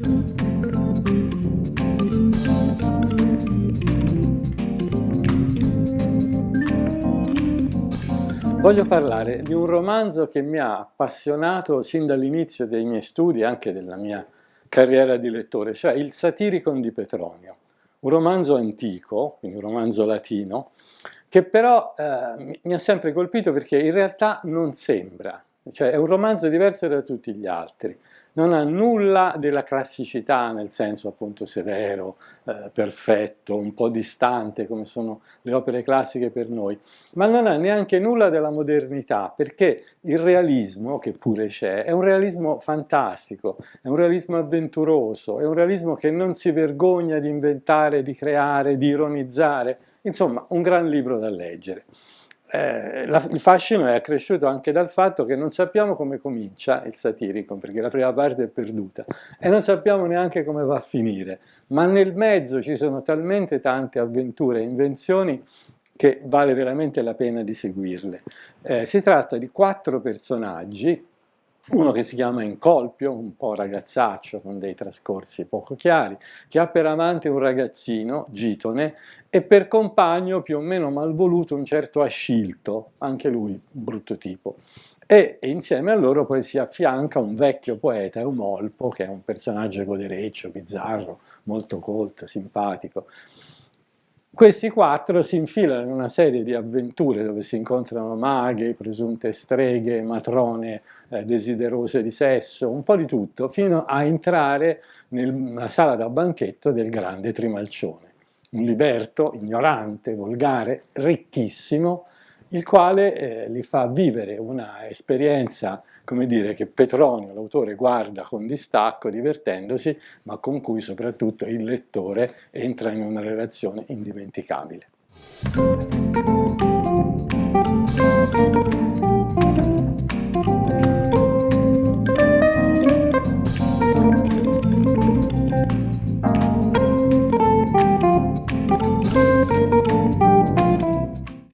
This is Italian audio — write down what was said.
Voglio parlare di un romanzo che mi ha appassionato sin dall'inizio dei miei studi, anche della mia carriera di lettore, cioè Il Satiricon di Petronio, un romanzo antico, quindi un romanzo latino, che però eh, mi ha sempre colpito perché in realtà non sembra, cioè è un romanzo diverso da tutti gli altri non ha nulla della classicità nel senso appunto severo, eh, perfetto, un po' distante come sono le opere classiche per noi, ma non ha neanche nulla della modernità perché il realismo, che pure c'è, è un realismo fantastico, è un realismo avventuroso, è un realismo che non si vergogna di inventare, di creare, di ironizzare, insomma un gran libro da leggere eh, la, il fascino è accresciuto anche dal fatto che non sappiamo come comincia il satirico, perché la prima parte è perduta, e non sappiamo neanche come va a finire, ma nel mezzo ci sono talmente tante avventure e invenzioni che vale veramente la pena di seguirle. Eh, si tratta di quattro personaggi uno che si chiama Incolpio, un po' ragazzaccio con dei trascorsi poco chiari, che ha per amante un ragazzino, Gitone, e per compagno più o meno malvoluto un certo Ascilto, anche lui un brutto tipo. E, insieme a loro poi si affianca un vecchio poeta, Eumolpo, che è un personaggio godereccio, bizzarro, molto colto, simpatico. Questi quattro si infilano in una serie di avventure dove si incontrano maghe, presunte streghe, matrone eh, desiderose di sesso, un po' di tutto, fino a entrare nella sala da banchetto del grande Trimalcione. Un liberto, ignorante, volgare, ricchissimo, il quale eh, li fa vivere una esperienza, come dire, che Petronio, l'autore, guarda con distacco, divertendosi, ma con cui soprattutto il lettore entra in una relazione indimenticabile.